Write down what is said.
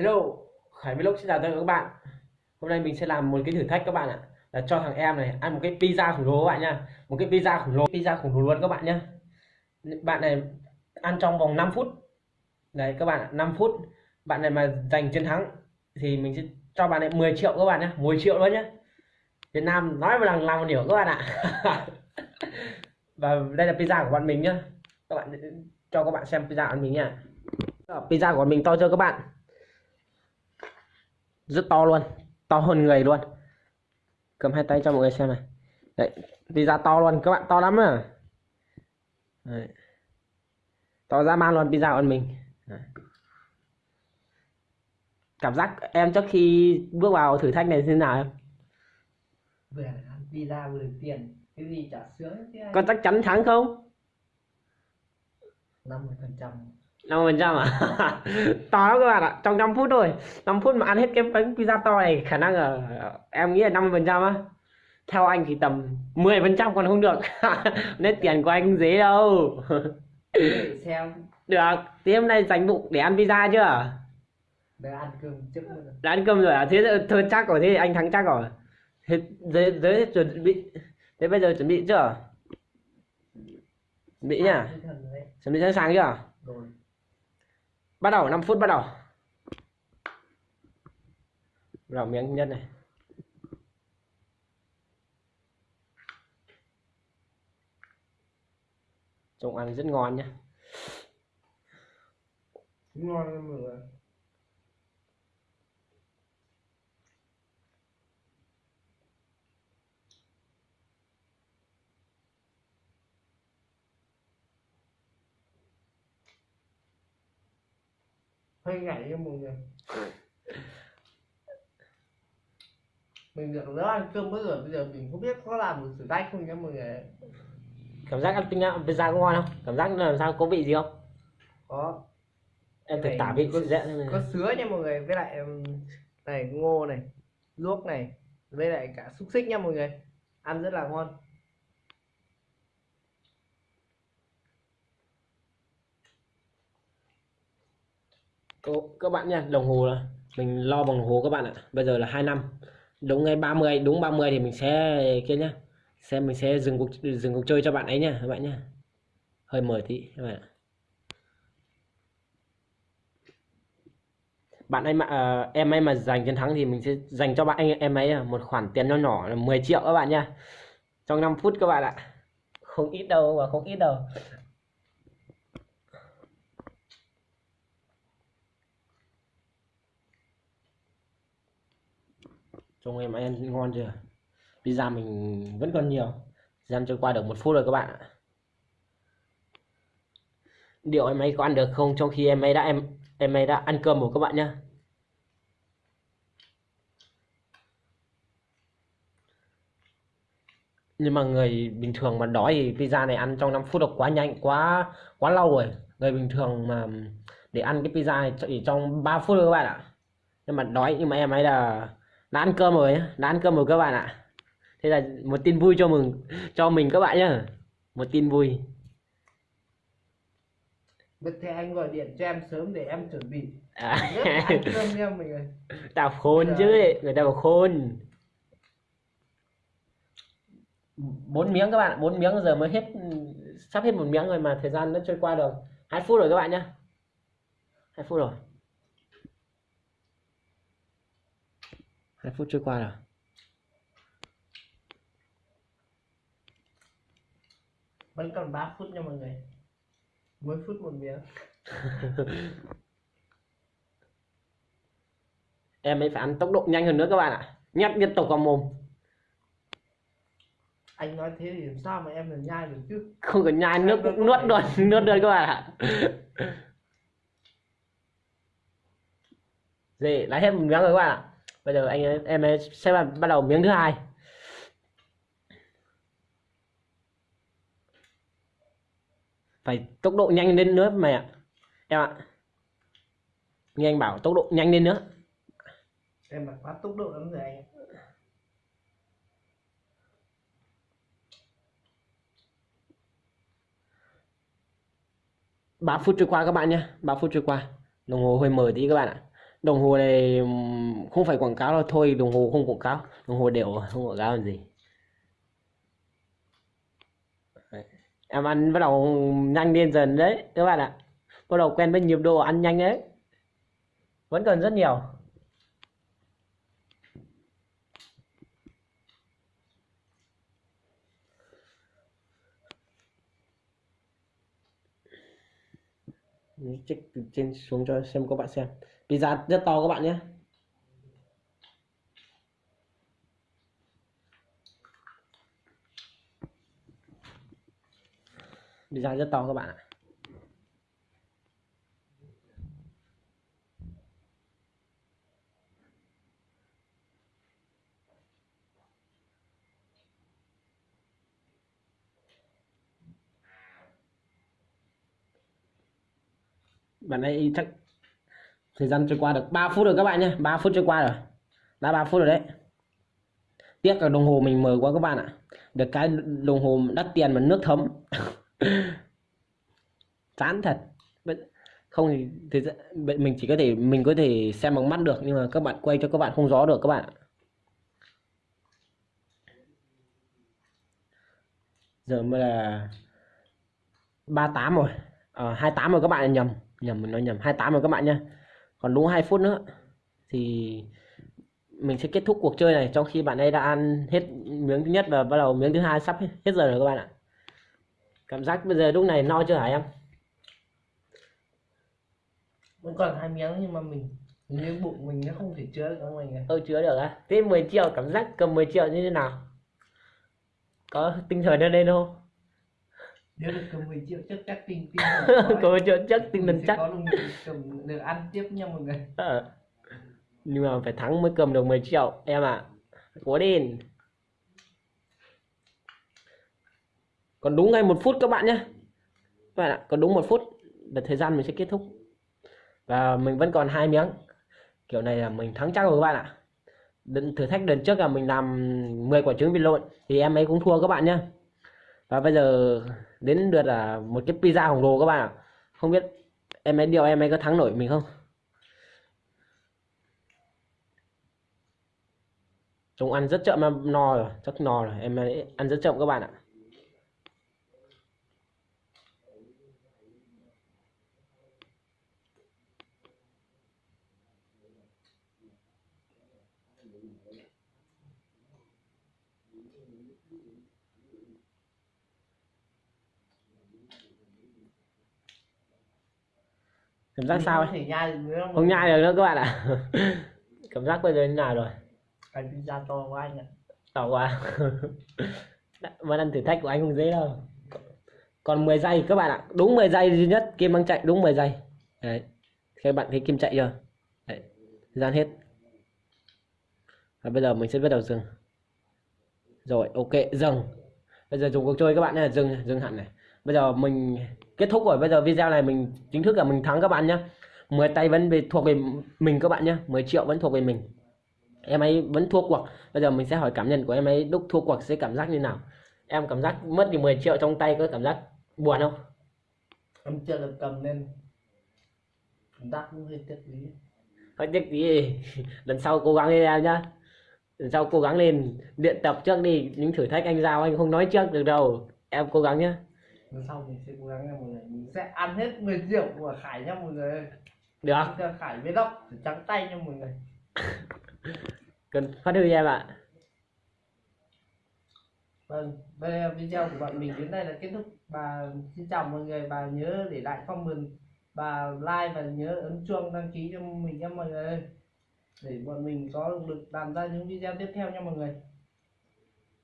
Hello, Khải Vlog xin chào tất cả các bạn. Hôm nay mình sẽ làm một cái thử thách các bạn ạ. Là cho thằng em này ăn một cái pizza khổng lồ các bạn nha. Một cái pizza khổng lồ, pizza khổng lồ luôn các bạn nhá. Bạn này ăn trong vòng 5 phút. Đấy các bạn ạ, 5 phút. Bạn này mà giành chiến thắng thì mình sẽ cho bạn này 10 triệu các bạn nhá, 10 triệu luôn nhá. Việt Nam nói một lần làm một điều các bạn ạ. Và đây là pizza của bọn mình nhá. Các bạn cho các bạn xem pizza của mình nha. Pizza của bọn mình to chưa các bạn? Rất to luôn. To hơn người luôn. Cầm hai tay cho mọi người xem này. Đấy pizza to luôn. Các bạn to lắm à. Đấy. to ra man luôn pizza của mình. Đấy. cảm giác em trước khi bước vào thử thách này thế nào em? Vừa ăn pizza vừa tiền. Cái gì chả sướng thế có chắc chắn thắng không năm phần trăm 50 phần trăm à? To lắm các bạn ạ. Trong 5 phút thôi. 5 phút mà ăn hết cái bánh pizza to này khả năng là em nghĩ là 50 phần trăm á. Theo anh thì tầm 10 phần trăm còn không được. Nên tiền của anh dễ đâu. Để xem. Được. Thì hôm nay dành bụng để ăn pizza chưa? Để ăn cơm trước nữa đã ăn cơm rồi à? Thế thôi chắc rồi. Thế anh thắng chắc rồi. Thế giới giới chuẩn bị thế bây giờ chuẩn bị chưa? Chuẩn bị nhá. Chuẩn bị sẵn sàng chưa? Rồi bắt đầu 5 phút bắt đầu. Vào miếng nhân này. Trông ăn rất ngon nhé ngon mọi người hơi ngại nha mọi người. Mình được nó ăn cơm bây giờ bây giờ mình không biết có làm được thử thách không nha mọi người. Cảm giác ăn pizza pizza có ngon không? Cảm giác làm sao có vị gì không? Có. Em thử này tả vị có- dễ xem có này. sứa nha mọi người với lại này ngô này luốc này với lại cả xúc xích nha mọi người. Ăn rất là ngon các bạn nha đồng hồ là mình lo bằng đồng hồ các bạn ạ. Bây giờ là hai năm. Đúng ngày 30 đúng 30 thì mình sẽ kia nhá. Xem mình sẽ dừng cuộc dừng cuộc chơi cho bạn ấy nha các bạn nhá. Hơi mở tí các bạn ạ. Bạn ấy mà uh, em ấy mà giành chiến thắng thì mình sẽ dành cho bạn anh em ấy à, một khoản tiền nho nhỏ là 10 triệu các bạn nha trong 5 phút các bạn ạ. Không ít đâu và không ít đâu. Trông em ăn ngon chưa? Pizza mình vẫn còn nhiều. Gian trôi qua được một phút rồi các bạn ạ. Liệu em ấy có ăn được không? Trong khi em ấy đã, em em ấy đã ăn cơm rồi các bạn nhá. Nhưng mà người bình thường mà đói thì pizza này ăn trong 5 phút là quá nhanh, quá quá lâu rồi. Người bình thường mà để ăn cái pizza này chỉ trong 3 phút thôi các bạn ạ. Nhưng mà đói nhưng mà em ấy là đã ăn cơm rồi đã ăn cơm rồi các bạn ạ. Thế là một tin vui cho mừng cho mình các bạn nhá. Một tin vui. Vậy thì anh gọi điện cho em sớm để em chuẩn bị. À, ăn cơm nha mọi người. Ta khôn chứ người ta bảo khôn. Bốn miếng các bạn bốn miếng giờ mới hết sắp hết một miếng rồi mà thời gian nó trôi qua được. Hai phút rồi các bạn nhá. Hai phút rồi hai phút trôi qua rồi vẫn còn 3 phút nha mọi người. Mỗi phút một miếng. Em ấy phải ăn tốc độ nhanh hơn nữa các bạn ạ. Nhét liên tục vào mồm. Anh nói thế thì làm sao mà em được nhai được chứ? Không cần nhai nước cũng nuốt luôn nuốt luôn các bạn ạ. Gì lấy hết một miếng rồi các bạn ạ bây giờ anh em sẽ bắt đầu miếng thứ hai. Phải tốc độ nhanh lên nữa mày ạ. Em ạ. Nghe anh bảo tốc độ nhanh lên nữa. Em mà quá tốc độ lắm rồi anh. Ba phút trôi qua các bạn nhé. Ba phút trôi qua. Đồng hồ hơi mờ tí các bạn ạ đồng hồ này không phải quảng cáo đâu, thôi đồng hồ không quảng cáo. Đồng hồ đều, không quảng cáo làm gì. Đấy. em ăn bắt đầu nhanh lên dần đấy, các bạn ạ. Bắt đầu quen với nhịp độ ăn nhanh đấy. Vẫn còn rất nhiều. Check từ trên xuống cho xem các bạn xem pizza rất to các bạn nhé. Pizza rất to các bạn ạ. Bạn ấy chắc thời gian trôi qua được 3 phút rồi các bạn nhé. 3 phút trôi qua rồi. Đã 3 phút rồi đấy. Tiếc là đồng hồ mình mở quá các bạn ạ. Được cái đồng hồ đắt tiền mà nước thấm. Chán thật. Không thì thì vậy mình chỉ có thể mình có thể xem bằng mắt được nhưng mà các bạn quay cho các bạn không gió được các bạn giờ mới là 38 rồi. À, 28 rồi các bạn nhầm. Nhầm mình nói nhầm. 28 rồi các bạn nhé còn đúng 2 phút nữa thì mình sẽ kết thúc cuộc chơi này trong khi bạn ấy đã ăn hết miếng thứ nhất và bắt đầu miếng thứ hai sắp hết, giờ rồi các bạn ạ. Cảm giác bây giờ lúc này no chưa hả em? Vẫn còn hai miếng nhưng mà mình hình như bụng mình nó không thể chứa được mình tôi chứa được á. Thế 10 triệu cảm giác cầm 10 triệu như thế nào? Có tinh thần lên đây không nếu được cầm 10 triệu chắc chắc tin tin có 10 triệu chắc tinh thần chắc. có được cầm được ăn tiếp nha mọi người. Ờ. nhưng mà phải thắng mới cầm được 10 triệu em ạ. Cố lên. Còn đúng ngay một phút các bạn nhé. Các bạn ạ còn đúng một phút là thời gian mình sẽ kết thúc. Và mình vẫn còn hai miếng. Kiểu này là mình thắng chắc rồi các bạn ạ. Đợt- thử thách lần trước là mình làm 10 quả trứng vịt lộn thì em ấy cũng thua các bạn nhé và bây giờ đến lượt là một cái pizza khổng lồ các bạn ạ. Không biết em ấy điều em ấy có thắng nổi mình không? Chúng ăn rất chậm mà no rồi, chắc no rồi, em ấy ăn rất chậm các bạn ạ. Cảm giác Mình sao không ấy? nhai Không nhai được nữa các bạn ạ. Cảm giác bây giờ như nào rồi? cái pizza to của anh ạ To quá. Vẫn ăn thử thách của anh không dễ đâu. Còn 10 giây các bạn ạ, đúng 10 giây duy nhất, Kim đang chạy đúng 10 giây. Đấy. Các bạn thấy Kim chạy chưa? Đấy. Gian hết. Và bây giờ mình sẽ bắt đầu dừng. Rồi, ok, dừng. Bây giờ dùng cuộc chơi các bạn nhé, dừng, dừng hẳn này. Bây giờ mình kết thúc rồi, bây giờ video này mình chính thức là mình thắng các bạn nhé. 10 tay vẫn về thuộc về mình các bạn nhé, 10 triệu vẫn thuộc về mình. Em ấy vẫn thua cuộc. Bây giờ mình sẽ hỏi cảm nhận của em ấy lúc thua cuộc sẽ cảm giác như nào. Em cảm giác mất đi 10 triệu trong tay có cảm giác buồn không? em chưa được cầm nên cảm giác cũng hơi tiếc lý Hơi tiếc tí lần sau cố gắng lên em nhá. Lần sau cố gắng lên luyện tập trước đi, những thử thách anh giao anh không nói trước được đâu. Em cố gắng nhá. Lần sau mình sẽ cố gắng nha mọi người mình sẽ ăn hết 10 triệu của Khải nha mọi người Được. Xin chào Khải Vlog trắng tay nha mọi người. Cần phát huy em ạ. Vâng, là video của bọn mình đến đây là kết thúc. Và xin chào mọi người. Và nhớ để lại comment và like và nhớ ấn chuông đăng ký cho mình nha mọi người để bọn mình có động lực làm ra những video tiếp theo nha mọi người